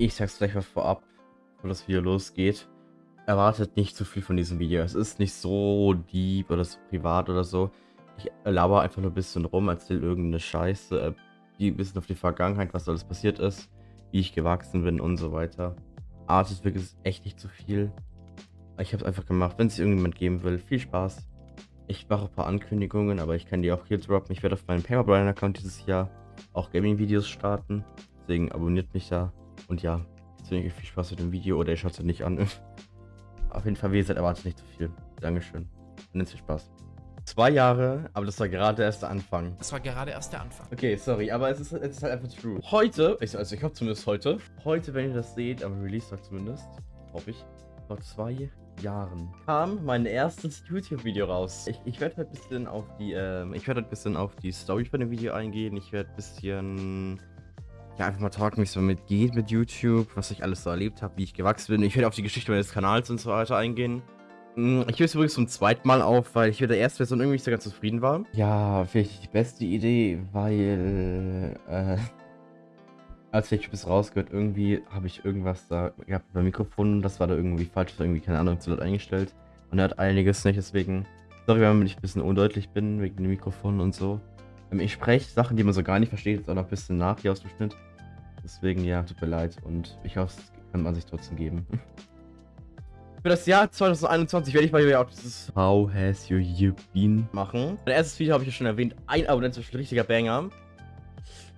Ich sag's gleich mal vorab, bevor das Video losgeht. Erwartet nicht zu viel von diesem Video. Es ist nicht so deep oder so privat oder so. Ich laber einfach nur ein bisschen rum, erzähl irgendeine Scheiße, äh, die ein bisschen auf die Vergangenheit, was alles passiert ist, wie ich gewachsen bin und so weiter. Artet wirklich echt nicht zu viel. Ich habe es einfach gemacht, wenn es irgendjemand geben will. Viel Spaß. Ich mache ein paar Ankündigungen, aber ich kann die auch hier droppen. Ich werde auf meinem Paperbrian-Account dieses Jahr auch Gaming-Videos starten. Deswegen abonniert mich da. Und ja, euch viel Spaß mit dem Video oder ihr schaut es nicht an. Auf jeden Fall, wie gesagt, erwartet nicht zu viel. Dankeschön. Und jetzt viel Spaß. Zwei Jahre, aber das war gerade erst der Anfang. Das war gerade erst der Anfang. Okay, sorry, aber es ist, es ist halt einfach true. Heute, also ich hoffe zumindest heute, heute, wenn ihr das seht, am Release-Tag zumindest, hoffe ich, vor zwei Jahren kam mein erstes YouTube-Video raus. Ich, ich werde halt ein bisschen auf die, ähm, ich werde halt ein bisschen auf die Story von dem Video eingehen. Ich werde ein bisschen ja, einfach mal talken, wie es so mitgeht mit YouTube, was ich alles so erlebt habe, wie ich gewachsen bin. Ich werde auf die Geschichte meines Kanals und so weiter eingehen. Hm, ich höre es übrigens zum zweiten Mal auf, weil ich mit der ersten Version irgendwie nicht so ganz zufrieden war. Ja, vielleicht die beste Idee, weil, äh, als ich bis rausgehört, irgendwie habe ich irgendwas da gehabt beim Mikrofon, das war da irgendwie falsch, irgendwie, keine Ahnung, zu laut eingestellt. Und er hat einiges nicht, deswegen, sorry, wenn ich ein bisschen undeutlich bin, wegen dem Mikrofon und so. Ähm, ich spreche Sachen, die man so gar nicht versteht, auch noch ein bisschen nach hier aus dem Schnitt. Deswegen, ja, tut mir leid. Und ich hoffe, es kann man sich trotzdem geben. Für das Jahr 2021 werde ich mal wieder auch dieses How has your year been machen. Mein erstes Video habe ich ja schon erwähnt. Ein Abonnent ist ein richtiger Banger.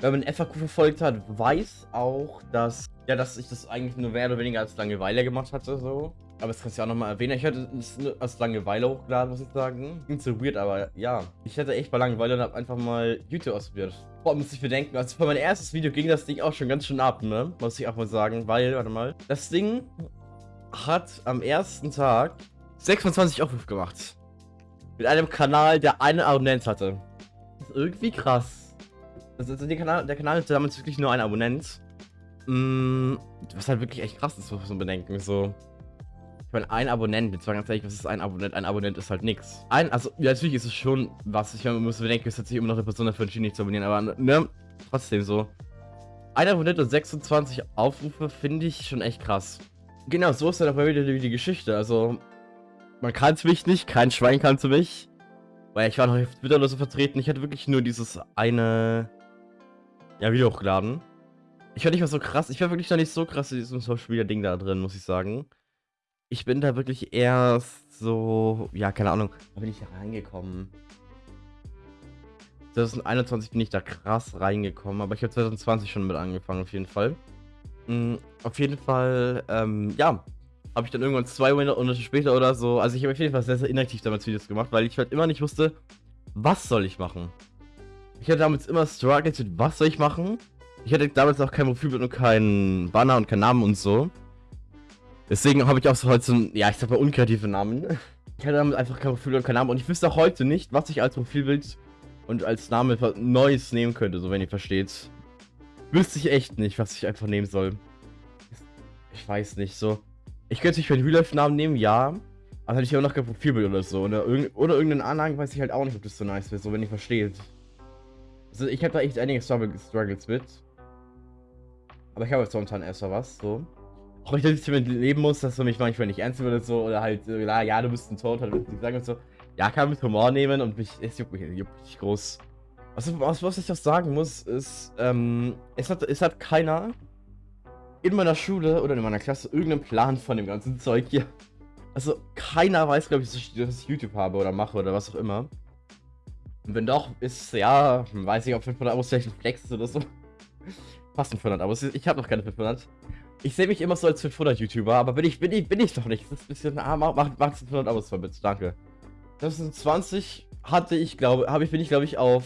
Wenn man FAQ verfolgt hat, weiß auch, dass, ja, dass ich das eigentlich nur mehr oder weniger als Langeweile gemacht hatte, so. Aber das kannst du ja auch nochmal erwähnen. Ich hatte es als Langeweile hochgeladen, muss ich sagen. Klingt so weird, aber ja. Ich hatte echt mal Langeweile und habe einfach mal YouTube ausprobiert. Boah, muss ich bedenken. Also für mein erstes Video ging das Ding auch schon ganz schön ab, ne? Muss ich auch mal sagen. Weil, warte mal. Das Ding hat am ersten Tag 26 Aufrufe gemacht. Mit einem Kanal, der eine Abonnent hatte. Das ist irgendwie krass. Also der Kanal, der Kanal hatte damals wirklich nur einen Abonnent. Mm, was halt wirklich echt krass ist, muss man bedenken. So. Ich meine, ein Abonnent, jetzt war ganz ehrlich, was ist ein Abonnent? Ein Abonnent ist halt nichts. Ein, also, ja, natürlich ist es schon was. Ich meine, man muss bedenken, es hat sich immer noch eine Person dafür entschieden, nicht zu abonnieren, aber, ne, trotzdem so. Ein Abonnent und 26 Aufrufe finde ich schon echt krass. Genau, so ist dann auch wieder die, die Geschichte. Also, man kann es mich nicht, kein Schwein kann es mich. Weil ich war noch auf Twitter oder so vertreten. Ich hatte wirklich nur dieses eine, ja, Video hochgeladen. Ich war nicht mal so krass, ich war wirklich noch nicht so krass in diesem Social Media Ding da drin, muss ich sagen ich bin da wirklich erst so, ja, keine Ahnung, da bin ich da reingekommen. 2021 bin ich da krass reingekommen, aber ich habe 2020 schon mit angefangen, auf jeden Fall. Mhm, auf jeden Fall, ähm, ja, habe ich dann irgendwann zwei Monate später oder so, also ich habe auf jeden Fall sehr, sehr inaktiv damals Videos gemacht, weil ich halt immer nicht wusste, was soll ich machen. Ich hatte damals immer Struggles mit, was soll ich machen. Ich hatte damals auch kein Profilbild und keinen Banner und keinen Namen und so. Deswegen habe ich auch so heute so ja, ich sag mal unkreative Namen. Ich hatte damit einfach kein Profilbild und keinen Namen. Und ich wüsste auch heute nicht, was ich als Profilbild und als Name Neues nehmen könnte, so wenn ihr versteht. Wüsste ich echt nicht, was ich einfach nehmen soll. Ich weiß nicht, so. Ich könnte mich für einen Real-Life-Namen nehmen, ja. Aber hätte ich auch noch kein Profilbild oder so. Oder, irgend oder irgendeinen Anhang weiß ich halt auch nicht, ob das so nice wäre, so wenn ihr versteht. Also ich habe da echt einige Struggles mit. Aber ich habe jetzt momentan erstmal was, so auch ich damit leben muss, dass du mich manchmal nicht ernst nimmst so, oder halt, ja, ja, du bist ein Tod, ich sagen und so, ja, kann mit Humor nehmen und mich, es juckt mich, juckt mich groß. Was, was, was ich auch sagen muss, ist, ähm, es hat, es hat keiner in meiner Schule oder in meiner Klasse irgendeinen Plan von dem ganzen Zeug hier. Also, keiner weiß, glaube ich, dass ich YouTube habe oder mache oder was auch immer. Und wenn doch, ist, ja, weiß ich, ob 500 Abos vielleicht ein Flex ist oder so. Fast 500 Abos. Ich habe noch keine 500. Ich sehe mich immer so als 500-YouTuber, aber bin ich, bin ich, bin ich doch nicht. Das ist ein bisschen, ah, mach, mach, mach 500 Abos bitte, danke. 2020 hatte ich, glaube, habe ich, bin ich, glaube ich, auf,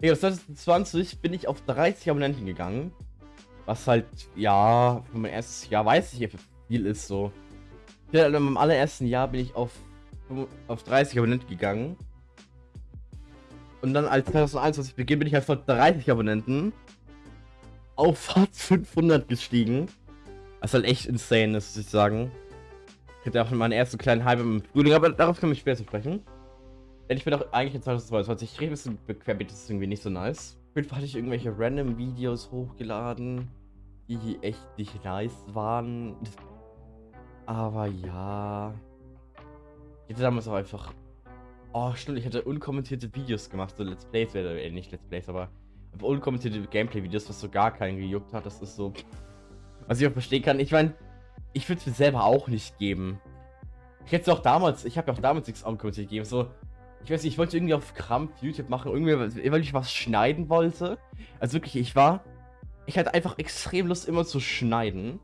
ja, 2020 bin ich auf 30 Abonnenten gegangen. Was halt, ja, für mein erstes Jahr weiß ich, wie viel ist so. Ja, in meinem allerersten Jahr bin ich auf, auf 30 Abonnenten gegangen. Und dann als 2021 beginnt, bin ich halt vor 30 Abonnenten auf fast 500 gestiegen. Was halt echt insane ist, muss ich sagen. Ich hatte auch meinen ersten kleinen Hype im Frühling, aber darauf können wir später sprechen. Denn ich bin auch eigentlich in 2022. Ich rede ein bisschen querbeet, das ist irgendwie nicht so nice. Auf jeden Fall hatte ich irgendwelche random Videos hochgeladen. die echt nicht nice waren. Aber ja. Ich hätte damals auch einfach. Oh, stimmt, ich hatte unkommentierte Videos gemacht, so Let's Plays, äh, nicht Let's Plays, aber unkommentierte Gameplay-Videos, was so gar keinen gejuckt hat. Das ist so. Was ich auch verstehen kann. Ich meine, ich würde es mir selber auch nicht geben. Ich hätte es auch damals, ich habe ja auch damals nichts unkommentiert gegeben. So, ich weiß nicht, ich wollte irgendwie auf Krampf YouTube machen, irgendwie, weil ich was schneiden wollte. Also wirklich, ich war, ich hatte einfach extrem Lust, immer zu schneiden.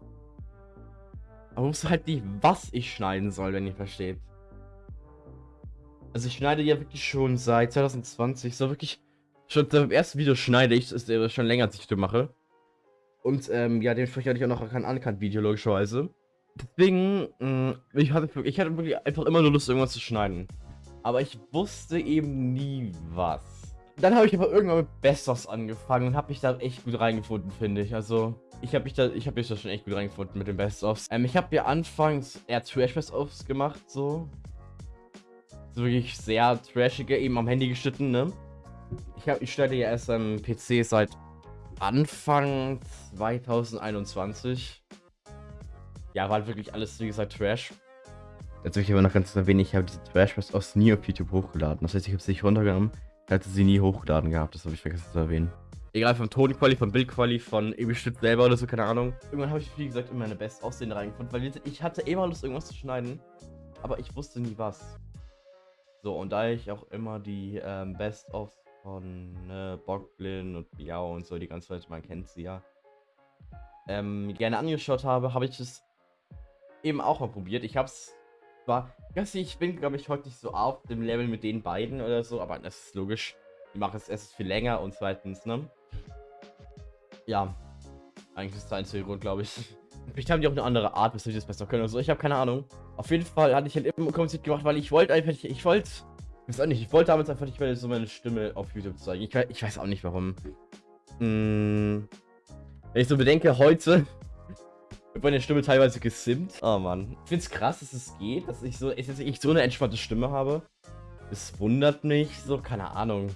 Aber wusste halt nicht, was ich schneiden soll, wenn ihr versteht. Also ich schneide ja wirklich schon seit 2020, so wirklich, schon beim ersten Video schneide ich, das ist schon länger, als ich YouTube mache. Und ähm, ja, dementsprechend hatte ich auch noch kein Uncut-Video, logischerweise. Deswegen, mh, mm, ich, hatte, ich hatte wirklich einfach immer nur Lust, irgendwas zu schneiden. Aber ich wusste eben nie was. Dann habe ich aber irgendwann mit Best-ofs angefangen und habe mich da echt gut reingefunden, finde ich. Also, ich habe mich da, ich habe mich da schon echt gut reingefunden mit den Best-ofs. Ähm, ich habe ja anfangs eher Trash-Best-ofs gemacht, so. So. Wirklich sehr trashige, eben am Handy geschnitten, ne? Ich, hab, ich stelle ja erst am PC seit Anfang 2021. Ja, war halt wirklich alles, wie gesagt, Trash. Jetzt will ich aber noch ganz erwähnen, ich habe diese Trash aus nie auf YouTube hochgeladen. Das heißt, ich habe sie nicht runtergenommen. Hatte sie nie hochgeladen gehabt, das habe ich vergessen zu erwähnen. Egal, vom Tonquali, vom Bildquali, von irgendwie Stück selber oder so, keine Ahnung. Irgendwann habe ich, wie gesagt, in meine Best Aussehen reingefunden, weil ich hatte immer Lust, irgendwas zu schneiden, aber ich wusste nie was. So, und da ich auch immer die ähm, Best-of von ne, Boglin und Biao und so, die ganze Zeit, man kennt sie ja, ähm, gerne angeschaut habe, habe ich es eben auch mal probiert. Ich habe es zwar, ich bin, glaube ich, heute nicht so auf dem Level mit den beiden oder so, aber das ist logisch. Die machen es erst viel länger und zweitens, ne? Ja, eigentlich ist der einzige Grund, glaube ich. Vielleicht haben die auch eine andere Art, weshalb sie das besser können oder so. Ich habe keine Ahnung. Auf jeden Fall hatte ich halt immer kompliziert gemacht, weil ich wollte einfach, ich wollte ich weiß auch nicht, ich wollte damals einfach nicht mehr so meine Stimme auf YouTube zeigen. Ich, ich weiß auch nicht warum. Hm, wenn ich so bedenke, heute wird meine Stimme teilweise gesimmt. Oh Mann. Ich finde es krass, dass es geht, dass ich so, dass ich so eine entspannte Stimme habe. Es wundert mich so, keine Ahnung.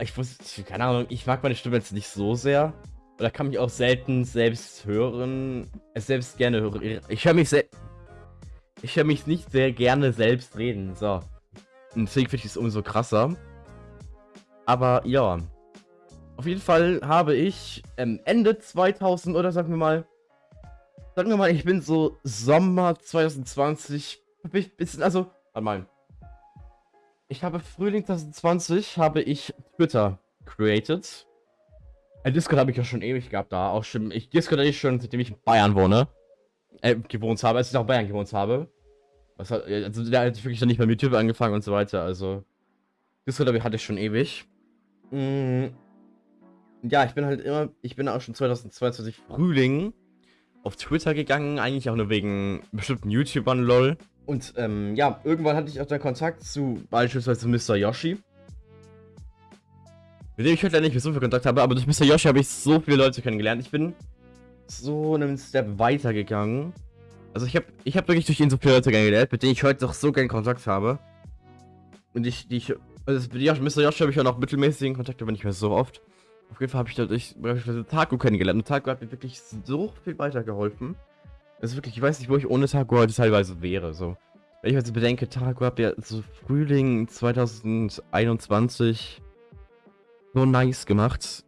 Ich wusste, keine Ahnung, ich mag meine Stimme jetzt nicht so sehr. Oder kann mich auch selten selbst hören. Es selbst gerne hören. Ich höre mich selbst. Ich höre mich nicht sehr gerne selbst reden. So. Finde ich es umso krasser. Aber ja. Auf jeden Fall habe ich ähm, Ende 2000 oder sagen wir mal. Sagen wir mal, ich bin so Sommer 2020. Bisschen, also, warte mal. Ich habe Frühling 2020 habe ich Twitter created. Ein Discord habe ich ja schon ewig gehabt da. Auch schon. Ich Discord habe ich schon, seitdem ich in Bayern wohne. Äh, gewohnt habe, als ich auch in Bayern gewohnt habe. Was hat, also der hat wirklich dann nicht beim YouTube angefangen und so weiter, also. Discord hatte ich schon ewig. Mm, ja, ich bin halt immer, ich bin auch schon 2022 Frühling auf Twitter gegangen, eigentlich auch nur wegen bestimmten YouTubern, lol. Und ähm, ja, irgendwann hatte ich auch dann Kontakt zu beispielsweise Mr. Yoshi. Mit dem ich heute nicht mehr so viel Kontakt habe, aber durch Mr. Yoshi habe ich so viele Leute kennengelernt. Ich bin so einen Step weitergegangen. Also ich habe ich hab wirklich durch ihn so viele Leute kennengelernt, mit denen ich heute noch so gern Kontakt habe. Und ich, die ich, also mit Mr. Josh habe ich auch noch mittelmäßigen Kontakt, aber nicht mehr so oft. Auf jeden Fall habe ich dadurch beispielsweise Taco kennengelernt und Taco hat mir wirklich so viel weitergeholfen. Also wirklich, ich weiß nicht, wo ich ohne Taco heute teilweise wäre, so. Wenn ich so bedenke, Taco hat ja so Frühling 2021 so nice gemacht.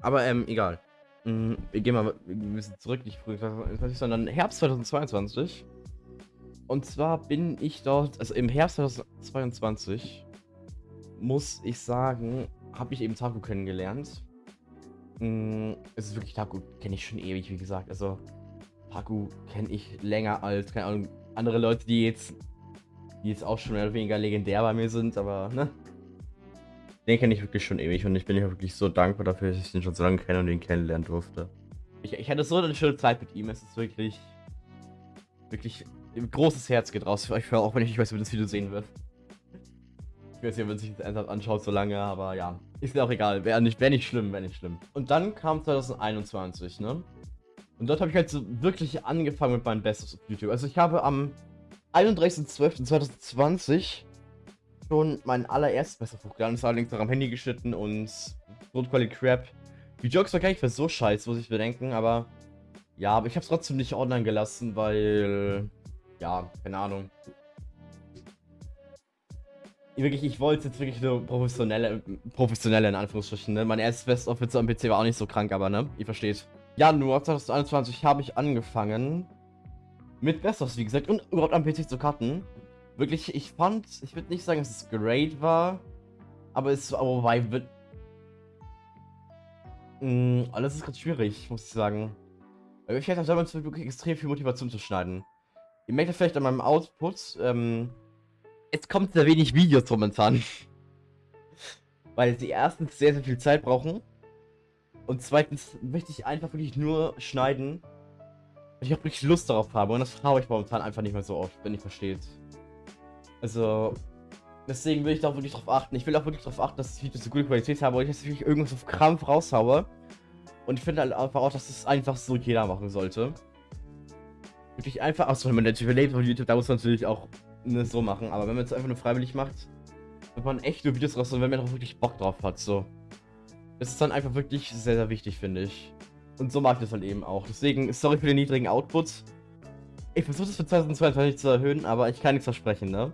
Aber ähm, egal. Mhm, wir gehen mal ein bisschen zurück, nicht früh 2020, sondern Herbst 2022. Und zwar bin ich dort, also im Herbst 2022, muss ich sagen, habe ich eben Taku kennengelernt. Mhm, es ist wirklich Taku, kenne ich schon ewig, wie gesagt. Also, Taku kenne ich länger als, keine Ahnung, andere Leute, die jetzt, die jetzt auch schon mehr oder weniger legendär bei mir sind, aber, ne? Den kenne ich wirklich schon ewig und ich bin ja wirklich so dankbar dafür, dass ich den schon so lange kenne und ihn kennenlernen durfte. Ich, ich hatte so eine schöne Zeit mit ihm. Es ist wirklich, wirklich ein großes Herz geht raus für euch, auch wenn ich nicht weiß, wie das Video sehen wird. Ich weiß nicht, ob man sich das ernsthaft anschaut so lange, aber ja. Ist mir auch egal. Wäre nicht, wär nicht schlimm, wäre nicht schlimm. Und dann kam 2021, ne? Und dort habe ich halt so wirklich angefangen mit meinen Bestes auf YouTube. Also ich habe am 31.12.2020 schon mein allererstes besser hochgeladen. Das war allerdings noch am Handy geschnitten und Notquality Crap. Die Jokes war gar nicht für so scheiße, muss ich bedenken, aber Ja, aber ich habe es trotzdem nicht online gelassen, weil... Ja, keine Ahnung. Wirklich, ich wollte jetzt wirklich nur professionelle, professionelle in Anführungsstrichen, ne? Mein erstes Best-of am PC war auch nicht so krank, aber ne? Ihr versteht. Januar 2021 habe ich angefangen mit Best-ofs, wie gesagt, und überhaupt am PC zu cutten. Wirklich, ich fand, ich würde nicht sagen, dass es great war, aber es war, wobei, wird... Mh, alles ist gerade schwierig, muss ich sagen. Weil ich hatte damals wirklich extrem viel Motivation zu schneiden. Ihr merkt ja vielleicht an meinem Output, ähm, es kommt sehr wenig Videos momentan. Weil sie erstens sehr, sehr viel Zeit brauchen. Und zweitens möchte ich einfach wirklich nur schneiden. Und ich auch wirklich Lust darauf habe. Und das habe ich momentan einfach nicht mehr so oft, wenn ihr versteht. Also, deswegen will ich da wirklich drauf achten. Ich will auch wirklich darauf achten, dass die Videos so gute Qualität haben, weil ich jetzt wirklich irgendwas auf Krampf raushaue. Und ich finde halt einfach auch, dass es einfach so jeder machen sollte. Wirklich einfach, achso, wenn man natürlich überlebt auf YouTube, da muss man natürlich auch ne, so machen. Aber wenn man es einfach nur freiwillig macht, wird man echt nur Videos raus, wenn man auch wirklich Bock drauf hat, so. Das ist dann einfach wirklich sehr, sehr wichtig, finde ich. Und so mag ich das halt eben auch. Deswegen, sorry für den niedrigen Output. Ich versuche das für 2022 zu erhöhen, aber ich kann nichts versprechen, ne?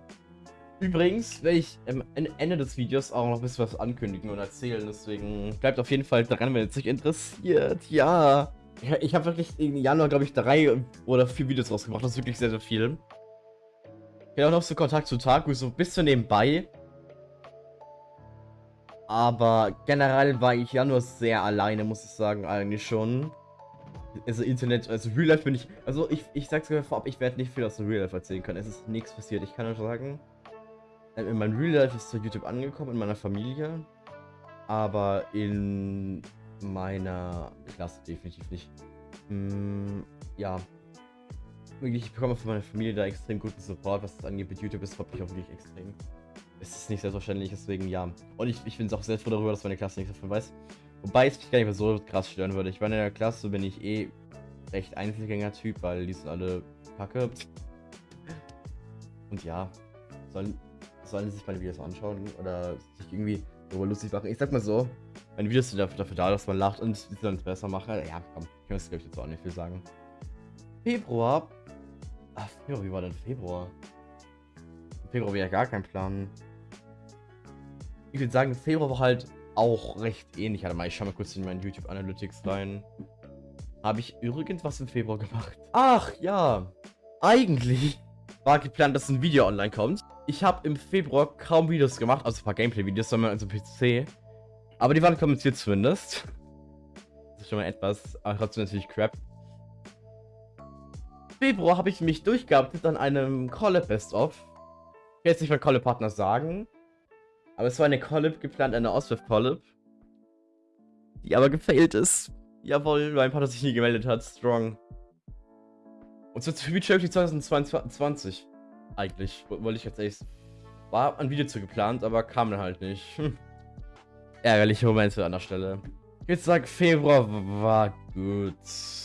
Übrigens werde ich am Ende des Videos auch noch ein bisschen was ankündigen und erzählen, deswegen bleibt auf jeden Fall dran, wenn es euch interessiert. Ja. Ich habe wirklich im Januar, glaube ich, drei oder vier Videos rausgebracht. Das ist wirklich sehr, sehr viel. Ich habe auch noch so Kontakt zu Taku, so bis zu nebenbei. Aber generell war ich Januar sehr alleine, muss ich sagen, eigentlich schon. Also Internet, also Real Life bin ich, also ich, ich sag's sogar vorab, ich werde nicht viel aus dem Real Life erzählen können. Es ist nichts passiert. Ich kann nur sagen, in meinem Real Life ist zu YouTube angekommen, in meiner Familie. Aber in meiner Klasse definitiv nicht. Mm, ja. Ich bekomme von meiner Familie da extrem guten Support, was das angeht. Mit YouTube ist wirklich auch wirklich extrem. Es ist nicht selbstverständlich, deswegen ja. Und ich, ich bin auch sehr froh darüber, dass meine Klasse nichts davon weiß. Wobei es mich gar nicht mehr so krass stören würde. Ich meine, in der Klasse bin ich eh recht Einzelgänger-Typ, weil die sind alle kacke. Und ja, sollen, sollen sich meine Videos anschauen oder sich irgendwie darüber lustig machen. Ich sag mal so, meine Videos sind dafür, da, dass man lacht und sie dann es besser machen. Ja, komm, ich muss glaube ich jetzt auch nicht viel sagen. Februar. Ach, Februar, wie war denn Februar? Februar wäre ja gar kein Plan. Ich würde sagen, Februar war halt auch recht ähnlich. Warte mal, ich schau mal kurz in meinen YouTube Analytics rein. Habe ich irgendwas im Februar gemacht? Ach, ja. Eigentlich war geplant, dass ein Video online kommt. Ich habe im Februar kaum Videos gemacht, also ein paar Gameplay-Videos, sondern also PC. Aber die waren kommentiert zumindest. Das ist schon mal etwas, aber trotzdem natürlich Crap. Februar habe ich mich durchgearbeitet an einem Collab Best-of. Ich will jetzt nicht mal Collab-Partner sagen. Aber es war eine Collab geplant, eine Oswald-Collab. Die aber gefailt ist. Jawohl, mein Partner sich nie gemeldet hat. Strong. Und zwar für Future 2022. Eigentlich, wollte ich jetzt echt. War ein Video zu geplant, aber kam dann halt nicht. Hm. Ärgerliche Momente an der Stelle. Ich würde sagen, Februar war gut.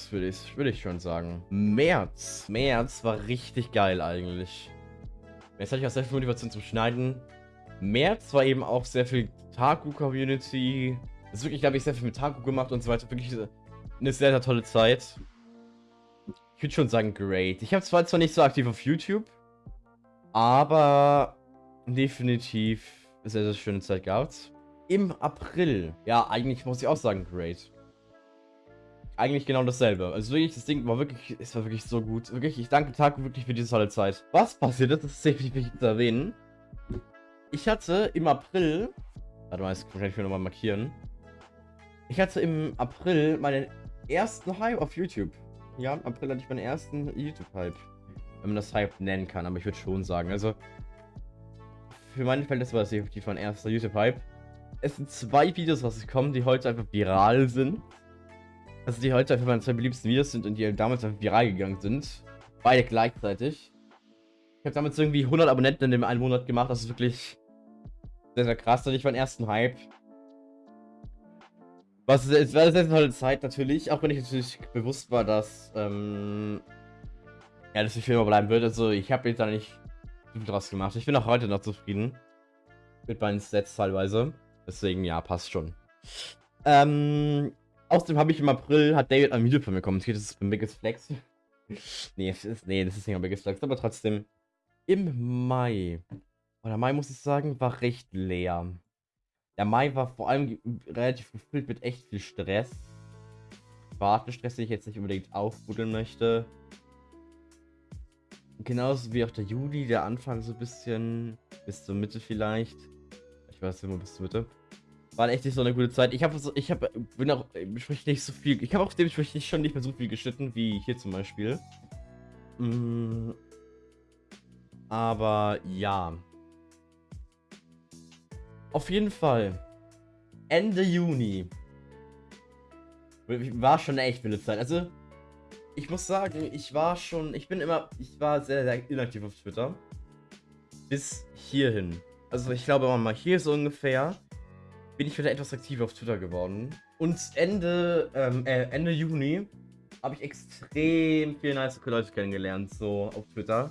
Würde ich, würde ich schon sagen. März. März war richtig geil eigentlich. Jetzt hatte ich auch sehr viel Motivation zum Schneiden. März war eben auch sehr viel Taku-Community. Das ist wirklich, glaube ich, sehr viel mit Taku gemacht und so weiter. Wirklich eine sehr, sehr tolle Zeit. Ich würde schon sagen, great. Ich habe zwar zwar nicht so aktiv auf YouTube, aber definitiv sehr, sehr schöne Zeit gehabt. Im April. Ja, eigentlich muss ich auch sagen, great. Eigentlich genau dasselbe. Also wirklich, das Ding war wirklich, es war wirklich so gut. Wirklich, ich danke Taku wirklich für diese tolle Zeit. Was passiert ist, das ist definitiv wichtig zu erwähnen. Ich hatte im April, warte mal, das kann ich mir nochmal markieren. Ich hatte im April meinen ersten Hype auf YouTube. Ja, im April hatte ich meinen ersten YouTube-Hype. Wenn man das Hype nennen kann, aber ich würde schon sagen, also für meine Fälle war das definitiv mein erster YouTube-Hype. Es sind zwei Videos was kommen, die heute einfach viral sind. Also die heute einfach meine zwei beliebtesten Videos sind und die damals einfach viral gegangen sind. Beide gleichzeitig. Ich habe damals irgendwie 100 Abonnenten in dem einen Monat gemacht. Das ist wirklich sehr, sehr krass. Und ich meinen ersten Hype. Was es war eine sehr tolle Zeit natürlich, auch wenn ich natürlich bewusst war, dass ähm, ja, dass die Firma bleiben wird. Also ich habe jetzt da nicht viel draus gemacht. Ich bin auch heute noch zufrieden mit meinen Sets teilweise. Deswegen ja, passt schon. Ähm, Außerdem habe ich im April, hat David ein Video von mir kommentiert, das ist beim Biggest Flex. nee, das ist, nee, das ist nicht ein Biggest Flex, aber trotzdem. Im Mai, oder Mai muss ich sagen, war recht leer. Der Mai war vor allem relativ gefüllt mit echt viel Stress. Wartestress, den ich jetzt nicht unbedingt aufbuddeln möchte. Genauso wie auch der Juli, der Anfang so ein bisschen bis zur Mitte vielleicht. Ich weiß immer bis zur Mitte. War echt nicht so eine gute Zeit. Ich habe ich habe bin auch dementsprechend nicht so viel. Ich habe auch dementsprechend schon nicht mehr so viel geschnitten wie hier zum Beispiel. Mm, aber ja. Auf jeden Fall. Ende Juni. War schon eine echt wilde Zeit. Also, ich muss sagen, ich war schon, ich bin immer, ich war sehr, sehr inaktiv auf Twitter. Bis hierhin. Also ich glaube mal hier so ungefähr bin ich wieder etwas aktiver auf Twitter geworden. Und Ende, ähm, äh, Ende Juni habe ich extrem viele nice Leute kennengelernt, so auf Twitter.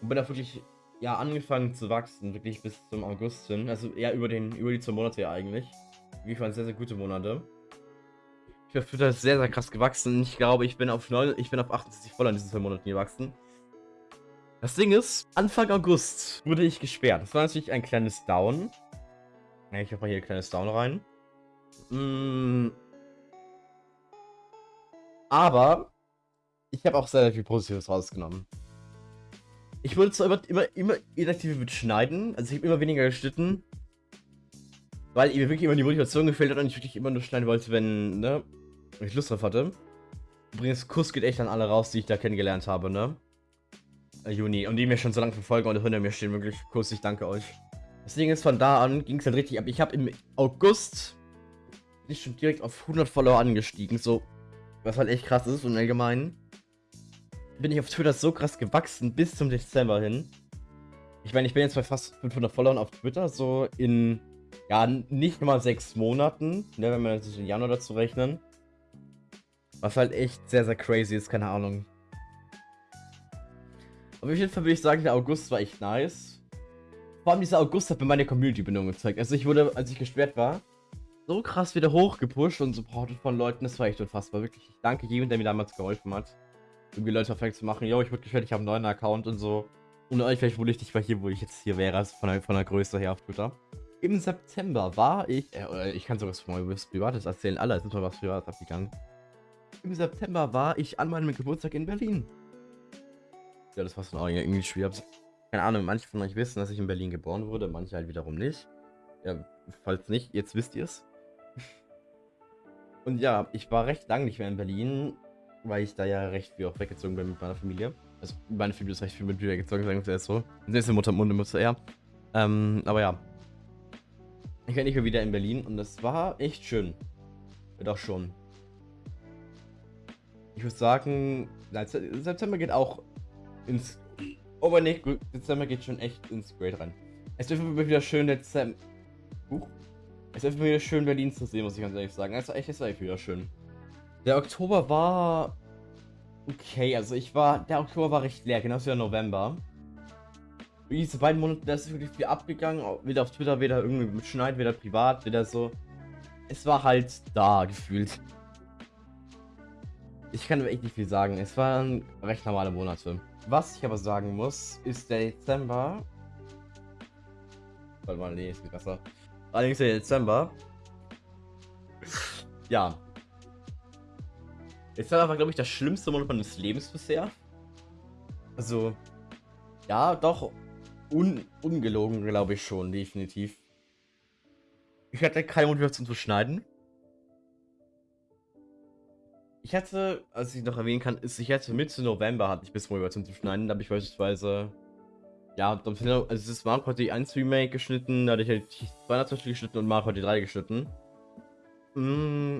Und bin da wirklich, ja, angefangen zu wachsen, wirklich bis zum August hin. Also ja, über, den, über die zwei Monate eigentlich. Wirklich waren sehr, sehr gute Monate. Ich bin Twitter sehr, sehr krass gewachsen. Ich glaube, ich bin auf 9, ich bin auf 78 voll in diesen zwei Monaten gewachsen. Das Ding ist, Anfang August wurde ich gesperrt. Das war natürlich ein kleines Down. Ich habe mal hier ein kleines Down rein. Mm. Aber ich habe auch sehr, sehr viel Positives rausgenommen. Ich wurde zwar immer, immer, immer inaktiv mit Schneiden, also ich habe immer weniger geschnitten, weil mir wirklich immer die Motivation gefehlt hat und ich wirklich immer nur schneiden wollte, wenn, ne, wenn ich Lust drauf hatte. Übrigens, Kuss geht echt an alle raus, die ich da kennengelernt habe, ne? Äh, Juni. Und die mir schon so lange verfolgen und hinter mir stehen. Wirklich, Kuss, ich danke euch. Das Ding ist, von da an ging es halt richtig ab. Ich habe im August bin ich schon direkt auf 100 Follower angestiegen. So, was halt echt krass ist und allgemein bin ich auf Twitter so krass gewachsen bis zum Dezember hin. Ich meine, ich bin jetzt bei fast 500 Followern auf Twitter, so in, ja, nicht mal sechs Monaten, ne, wenn wir das in Januar dazu rechnen. Was halt echt sehr, sehr crazy ist, keine Ahnung. Auf jeden Fall würde ich sagen, der August war echt nice. Vor allem dieser August hat mir meine Community-Bindung gezeigt. Also ich wurde, als ich gesperrt war, so krass wieder hochgepusht und supportet von Leuten. Das war echt unfassbar. Wirklich, ich danke jedem, der mir damals geholfen hat. Irgendwie Leute perfekt zu machen. Yo, ich wurde gesperrt, ich habe einen neuen Account und so. Und euch vielleicht wohl nicht mal hier, wo ich jetzt hier wäre, also von der, von der Größe her auf Twitter. Im September war ich, äh, ich kann sogar was Privates erzählen. Alle, es ist mal was Privates abgegangen. Im September war ich an meinem Geburtstag in Berlin. Ja, das war so auch irgendwie schwer. Keine Ahnung, manche von euch wissen, dass ich in Berlin geboren wurde, manche halt wiederum nicht. Ja, falls nicht, jetzt wisst ihr es. Und ja, ich war recht lang nicht mehr in Berlin, weil ich da ja recht viel auch weggezogen bin mit meiner Familie. Also meine Familie ist recht viel mit mir weggezogen, sagen wir es so. Nächste Mutter, Mutter, Mutter, ja. Ähm, aber ja. Ich bin nicht mehr wieder in Berlin und das war echt schön. Doch schon. Würde sagen, September geht auch ins. Oh, nicht, gut. Dezember geht schon echt ins Grade rein. Es ist immer wieder schön, Dezember. Huch. Es ist immer wieder schön, Berlin zu sehen, muss ich ganz ehrlich sagen. Also echt, es war echt wieder schön. Der Oktober war. Okay, also ich war. Der Oktober war recht leer, genauso wie der November. Diese beiden Monate, da ist wirklich viel abgegangen. Weder auf Twitter, weder irgendwie mit Schneid, weder privat, weder so. Es war halt da gefühlt. Ich kann echt nicht viel sagen. Es waren recht normale Monate. Was ich aber sagen muss, ist der Dezember. Warte mal, nee, es geht besser. Allerdings der Dezember. ja. Dezember war, glaube ich, das schlimmste Monat meines Lebens bisher. Also, ja, doch. Un ungelogen, glaube ich schon, definitiv. Ich hatte keine Motivation zu schneiden. Ich hatte, als ich noch erwähnen kann, ist, ich hatte Mitte November hatte ich bis Motivation zu schneiden. Da habe ich beispielsweise, ja, also es ist Mario Party 1 Remake geschnitten, da hatte ich halt 200 zum geschnitten und Mario Party 3 geschnitten. Mm.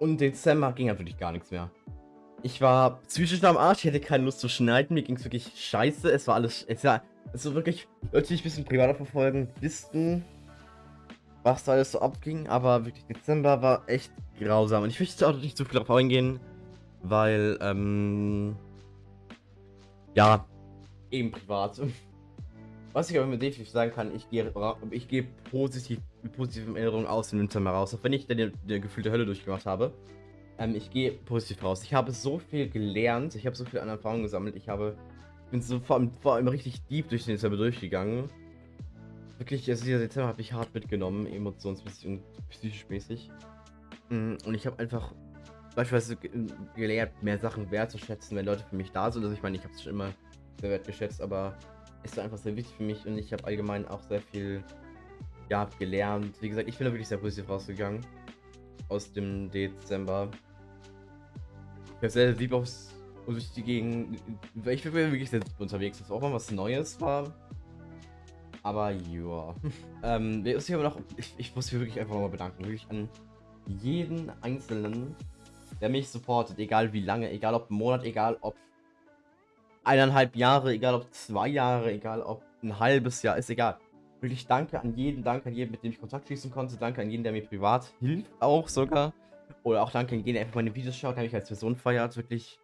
Und Dezember ging halt wirklich gar nichts mehr. Ich war psychisch am Arsch, ich hatte keine Lust zu schneiden, mir ging es wirklich scheiße, es war alles, es war, also wirklich, Leute, die ein bisschen privater verfolgen, wissen, was da alles so abging, aber wirklich Dezember war echt grausam. Und ich möchte auch nicht zu viel darauf eingehen, weil, ähm, ja, eben privat. Was ich aber mit definitiv sagen kann, ich gehe, ich gehe positiv, mit positiven Erinnerungen aus dem Winter mal raus. Auch wenn ich dann die, gefühlte Hölle durchgemacht habe. Ähm, ich gehe positiv raus. Ich habe so viel gelernt. Ich habe so viel an Erfahrungen gesammelt. Ich habe, bin so vor allem, vor allem richtig deep durch den Dezember durchgegangen. Wirklich, also dieser Dezember habe ich hart mitgenommen, emotionsmäßig und psychisch mäßig. Mm, und ich habe einfach beispielsweise gelernt, mehr Sachen wertzuschätzen, wenn Leute für mich da sind. Also ich meine, ich habe es schon immer sehr wertgeschätzt, aber ist einfach sehr wichtig für mich und ich habe allgemein auch sehr viel ja, gelernt. Wie gesagt, ich bin da wirklich sehr positiv rausgegangen aus dem Dezember. Ich bin sehr lieb aufs durch die Gegend. Ich bin wirklich sehr unterwegs, was auch mal was Neues war. Aber ja. ähm, ich, aber noch, ich, ich muss mich wirklich einfach mal bedanken. Wirklich an jeden Einzelnen, der mich supportet. Egal wie lange, egal ob Monat, egal ob eineinhalb Jahre, egal ob zwei Jahre, egal ob ein halbes Jahr, ist egal. Wirklich danke an jeden, danke an jeden, mit dem ich Kontakt schließen konnte, danke an jeden, der mir privat hilft, auch sogar. Oder auch danke an jeden, der einfach meine Videos schaut, der mich als Person feiert. Wirklich,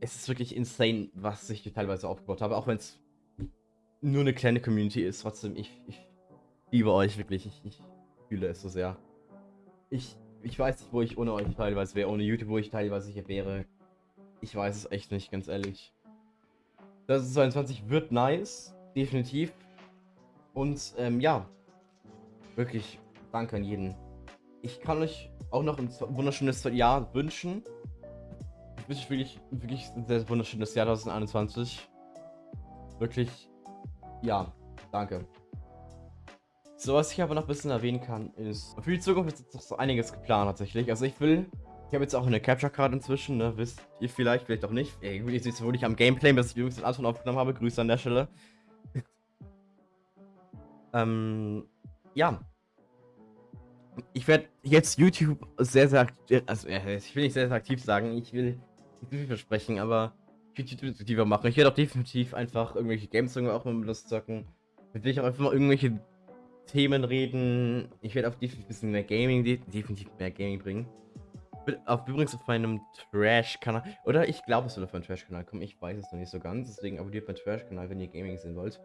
es ist wirklich insane, was ich teilweise aufgebaut habe, auch wenn es nur eine kleine Community ist. Trotzdem, ich, ich liebe euch wirklich, ich, ich fühle es so sehr. Ich, ich weiß nicht, wo ich ohne euch teilweise wäre, ohne YouTube, wo ich teilweise hier wäre. Ich weiß es echt nicht, ganz ehrlich. Das ist 22 wird nice, definitiv. Und ähm, ja, wirklich danke an jeden. Ich kann euch auch noch ein wunderschönes Jahr wünschen. Ich wünsche euch wirklich, wirklich ein sehr wunderschönes Jahr 2021. Wirklich, ja, danke. So, was ich aber noch ein bisschen erwähnen kann, ist, für die Zukunft ist jetzt noch so einiges geplant tatsächlich. Also ich will ich habe jetzt auch eine Capture Card inzwischen, ne? Wisst ihr vielleicht, vielleicht auch nicht. Irgendwie ist es wohl nicht am Gameplay, bis ich übrigens den Anton aufgenommen habe. Grüße an der Stelle. ähm, ja. Ich werde jetzt YouTube sehr, sehr aktiv, also ich will nicht sehr, sehr aktiv sagen, ich will nicht viel versprechen, aber aktiver machen. Ich werde auch definitiv einfach irgendwelche Games auch mal mit Lust zocken. Ich will ich auch einfach mal irgendwelche Themen reden. Ich werde auch definitiv ein bisschen mehr Gaming, definitiv mehr Gaming bringen. Auf, übrigens auf meinem Trash-Kanal. Oder ich glaube, es soll auf meinem Trash-Kanal kommen. Ich weiß es noch nicht so ganz. Deswegen abonniert meinen Trash-Kanal, wenn ihr Gaming sehen wollt.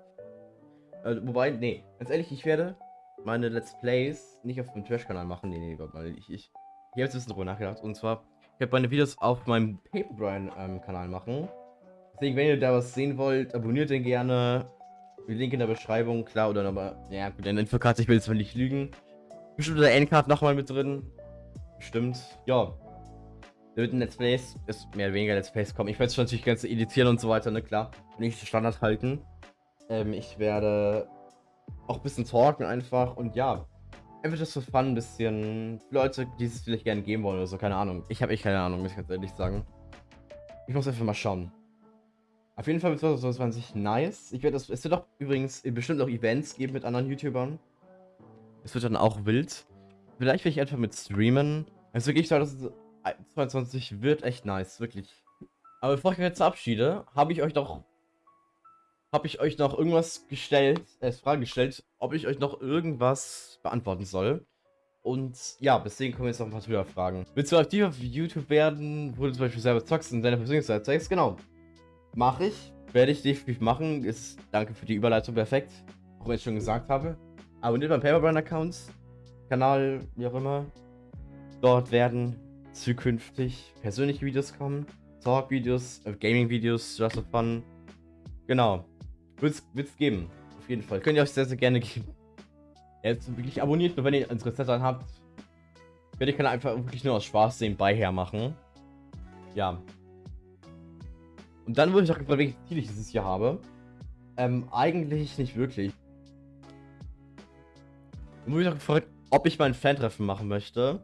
Äh, wobei, nee, ganz ehrlich, ich werde meine Let's Plays nicht auf meinem Trash-Kanal machen. Nee, nee, weil ich, ich, ich habe jetzt ein bisschen drüber nachgedacht. Und zwar, ich werde meine Videos auf meinem Paperbrian-Kanal ähm, machen. Deswegen, wenn ihr da was sehen wollt, abonniert den gerne. Die Link in der Beschreibung, klar, oder nochmal. Ja, gut, in der Infokarte, ich will jetzt mal nicht lügen. Bestimmt der Endcard nochmal mit drin. Stimmt. Ja. Da wird ein Let's Plays, ist mehr oder weniger Let's Plays kommen. Ich werde es natürlich ganz editieren und so weiter, ne, klar. Nicht Standard halten. Ähm, ich werde auch ein bisschen talken einfach und ja. Einfach das für Fun ein bisschen. Leute, die es vielleicht gerne geben wollen oder so, keine Ahnung. Ich habe echt keine Ahnung, muss ich ganz ehrlich sagen. Ich muss einfach mal schauen. Auf jeden Fall wird 2020 nice. Ich werde das. Es wird auch übrigens bestimmt auch Events geben mit anderen YouTubern. Es wird dann auch wild. Vielleicht will ich einfach mit streamen. Also wirklich 2022 wird echt nice, wirklich. Aber bevor ich mich jetzt verabschiede, habe ich euch doch habe ich euch noch irgendwas gestellt, äh, Frage gestellt, ob ich euch noch irgendwas beantworten soll. Und ja, deswegen kommen jetzt noch ein paar Twitter-Fragen. Willst du aktiv auf YouTube werden, wo du zum Beispiel selber zockst und deine Persönlichkeit zeigst? Genau. Mache ich. Werde ich definitiv machen. Ist, danke für die Überleitung, perfekt. Auch wenn ich schon gesagt habe. Abonniert meinen Paperbrand-Account. Kanal, wie auch immer. Dort werden zukünftig persönliche Videos kommen, Talk-Videos, äh, Gaming-Videos, just for fun. Genau. Wird's, wird's geben. Auf jeden Fall. Könnt ihr euch sehr, sehr gerne geben. Jetzt wirklich abonniert, nur wenn ihr Interesse daran habt. Werde ich kann einfach wirklich nur aus Spaß sehen beiher machen. Ja. Und dann wurde ich auch gefragt, welche Ziele ich dieses Jahr habe. Ähm, eigentlich nicht wirklich. Dann wurde ich auch gefragt, ob ich mein Fan-Treffen machen möchte.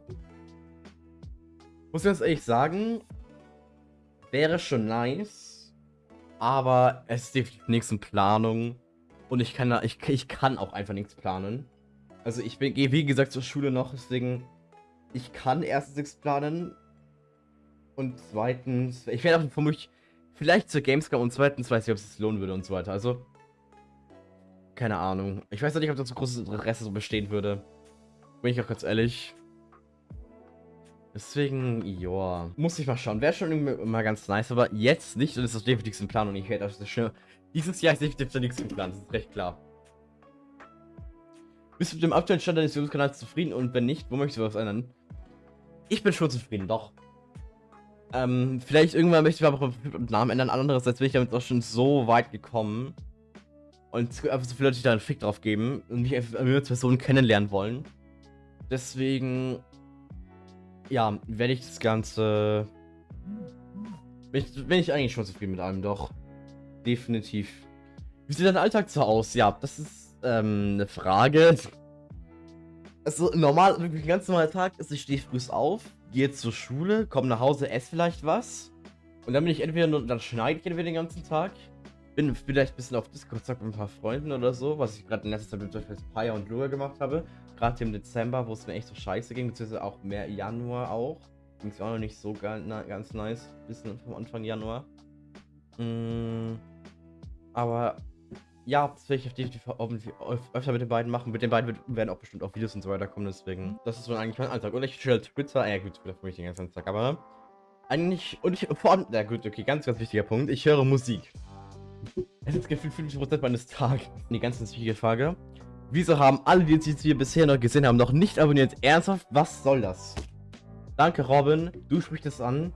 Muss ich ganz ehrlich sagen, wäre schon nice, aber es ist definitiv nichts in Planung und ich kann, ich, ich kann auch einfach nichts planen. Also ich gehe wie gesagt zur Schule noch, deswegen ich kann erstens nichts planen und zweitens, ich werde auch vermutlich vielleicht zur Gamescom und zweitens weiß ich, ob es sich lohnen würde und so weiter. Also keine Ahnung. Ich weiß auch nicht, ob das so großes Interesse so bestehen würde. Bin ich auch ganz ehrlich. Deswegen, ja. Muss ich mal schauen. Wäre schon mal ganz nice, aber jetzt nicht. Und das ist definitiv ein Plan und ich werde das schnell. Dieses Jahr ist definitiv nichts im Plan, das ist recht klar. Bist du mit dem aktuellen Stand deines YouTube-Kanals zufrieden? Und wenn nicht, wo möchtest du was ändern? Ich bin schon zufrieden, doch. Ähm, vielleicht irgendwann möchte ich aber auch den Namen ändern. Andererseits bin ich damit auch schon so weit gekommen. Und einfach so viele Leute, die da einen Fick drauf geben und mich einfach als Person kennenlernen wollen. Deswegen, ja, werde ich das Ganze. Bin ich, bin ich eigentlich schon zufrieden mit allem, doch. Definitiv. Wie sieht dein Alltag so aus? Ja, das ist ähm, eine Frage. Also normal, wirklich ein ganz normaler Tag ist, ich stehe früh auf, gehe zur Schule, komme nach Hause, esse vielleicht was. Und dann bin ich entweder nur, dann schneide ich entweder den ganzen Tag. Bin vielleicht ein bisschen auf Discord mit ein paar Freunden oder so, was ich gerade in letzter Zeit mit Paya und Lua gemacht habe. Gerade im Dezember, wo es mir echt so scheiße ging, beziehungsweise auch mehr Januar auch. Ging es auch noch nicht so ganz, ganz nice, bisschen vom Anfang Januar. Mm, aber ja, das werde ich auf definitiv öfter mit den beiden machen. Mit den beiden werden auch bestimmt auch Videos und so weiter kommen, deswegen. Das ist so eigentlich mein Alltag. Und ich chill Twitter. Ja, gut, Twitter für mich den ganzen Tag, aber eigentlich. Und ich vor allem. Ja, gut, okay, ganz, ganz wichtiger Punkt. Ich höre Musik. Es ist gefühlt 50% meines Tages. Die ganz, wichtige Frage. Wieso haben alle, die jetzt hier bisher noch gesehen haben, noch nicht abonniert? Ernsthaft? Was soll das? Danke, Robin. Du sprichst es an.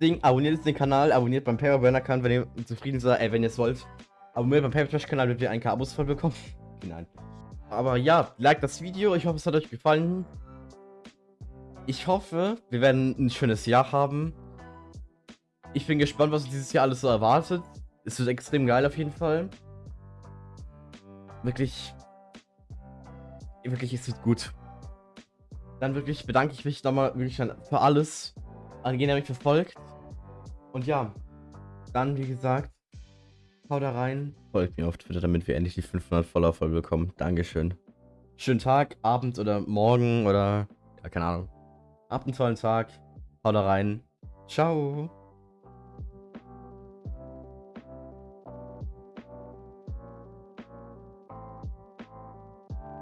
Ding, abonniert jetzt den Kanal, abonniert beim Paperburner-Kanal, wenn ihr zufrieden seid, ey, wenn ihr es wollt. Abonniert beim Papertrash-Kanal, damit ihr ein paar Abos voll bekommen. Nein. Aber ja, like das Video. Ich hoffe, es hat euch gefallen. Ich hoffe, wir werden ein schönes Jahr haben. Ich bin gespannt, was dieses Jahr alles so erwartet. Es wird extrem geil auf jeden Fall. Wirklich. Wirklich, es wird gut. Dann wirklich bedanke ich mich nochmal wirklich für alles, an jeden, der mich verfolgt. Und ja, dann wie gesagt, haut rein. Folgt mir auf Twitter, damit wir endlich die 500 Follower voll bekommen. Dankeschön. Schönen Tag, Abend oder Morgen oder, ja, keine Ahnung. Habt einen tollen Tag. Haut da rein. Ciao.